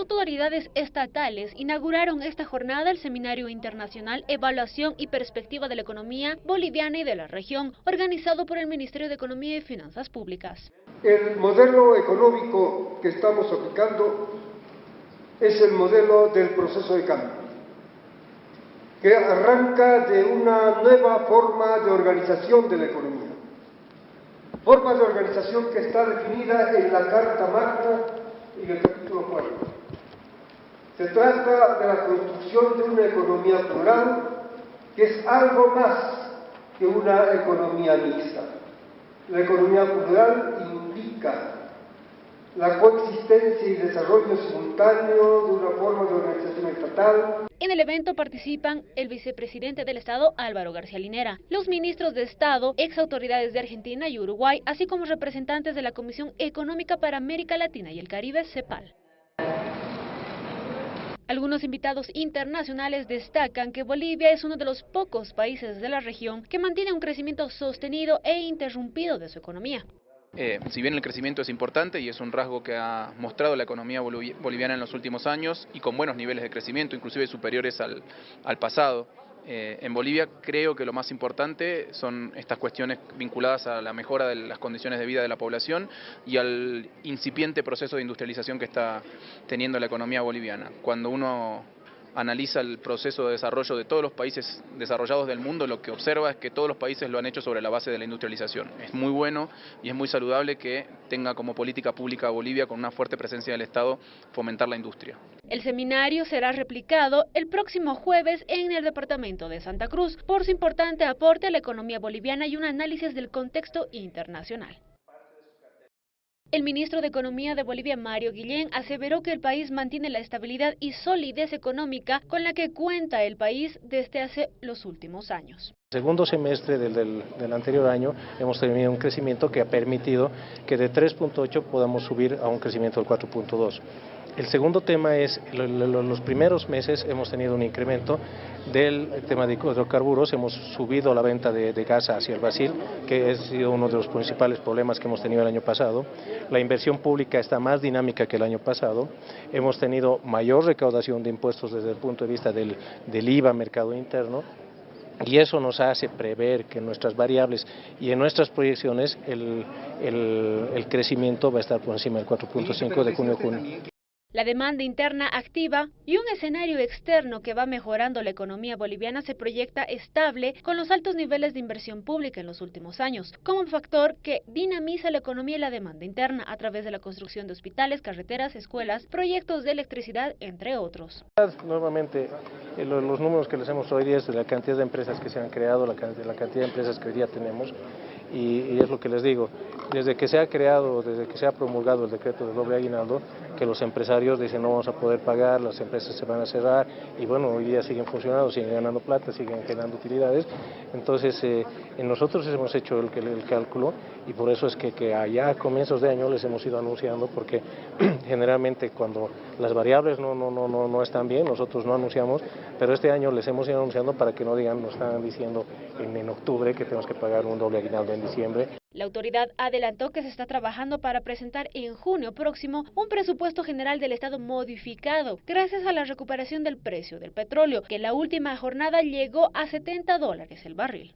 autoridades estatales inauguraron esta jornada el Seminario Internacional Evaluación y Perspectiva de la Economía Boliviana y de la Región, organizado por el Ministerio de Economía y Finanzas Públicas. El modelo económico que estamos aplicando es el modelo del proceso de cambio, que arranca de una nueva forma de organización de la economía. Forma de organización que está definida en la Carta Magna y en el capítulo 4. Se trata de la construcción de una economía plural, que es algo más que una economía mixta. La economía plural implica la coexistencia y desarrollo simultáneo de una forma de organización estatal. En el evento participan el vicepresidente del Estado Álvaro García Linera, los ministros de Estado, ex autoridades de Argentina y Uruguay, así como representantes de la Comisión Económica para América Latina y el Caribe, CEPAL. Algunos invitados internacionales destacan que Bolivia es uno de los pocos países de la región que mantiene un crecimiento sostenido e interrumpido de su economía. Eh, si bien el crecimiento es importante y es un rasgo que ha mostrado la economía boliviana en los últimos años y con buenos niveles de crecimiento, inclusive superiores al, al pasado, eh, en Bolivia creo que lo más importante son estas cuestiones vinculadas a la mejora de las condiciones de vida de la población y al incipiente proceso de industrialización que está teniendo la economía boliviana. Cuando uno analiza el proceso de desarrollo de todos los países desarrollados del mundo, lo que observa es que todos los países lo han hecho sobre la base de la industrialización. Es muy bueno y es muy saludable que tenga como política pública Bolivia, con una fuerte presencia del Estado, fomentar la industria. El seminario será replicado el próximo jueves en el departamento de Santa Cruz por su importante aporte a la economía boliviana y un análisis del contexto internacional. El ministro de Economía de Bolivia, Mario Guillén, aseveró que el país mantiene la estabilidad y solidez económica con la que cuenta el país desde hace los últimos años. Segundo semestre del, del, anterior año hemos tenido un crecimiento que ha permitido que de 3.8 podamos subir a un crecimiento del 4.2. El segundo tema es, los primeros meses hemos tenido un incremento del tema de hidrocarburos, hemos subido la venta de, gas hacia el Brasil, que ha sido uno de los principales problemas que hemos tenido el año pasado. La inversión pública está más dinámica que el año pasado. Hemos tenido mayor recaudación de impuestos desde el punto de vista del, del IVA, mercado interno, y eso nos hace prever que en nuestras variables y en nuestras proyecciones el, el, el crecimiento va a estar por encima del 4.5 de junio a junio. La demanda interna activa y un escenario externo que va mejorando la economía boliviana se proyecta estable con los altos niveles de inversión pública en los últimos años, como un factor que dinamiza la economía y la demanda interna a través de la construcción de hospitales, carreteras, escuelas, proyectos de electricidad, entre otros. Nuevamente, eh, los números que les hemos hoy día es de la cantidad de empresas que se han creado, la cantidad de empresas que hoy día tenemos, y, es lo que les digo, desde que se ha creado, desde que se ha promulgado el decreto de doble aguinaldo, que los empresarios dicen no vamos a poder pagar, las empresas se van a cerrar y bueno, hoy día siguen funcionando, siguen ganando plata, siguen generando utilidades. Entonces, eh, nosotros hemos hecho el, el, cálculo y por eso es que, que allá a comienzos de año les hemos ido anunciando porque generalmente cuando las variables no, no, no, están bien, nosotros no anunciamos, pero este año les hemos ido anunciando para que no digan, nos están diciendo en, en octubre que tenemos que pagar un doble aguinaldo en diciembre. La autoridad adelantó que se está trabajando para presentar en junio próximo un presupuesto general del Estado modificado, gracias a la recuperación del precio del petróleo, que en la última jornada llegó a 70 dólares el barril.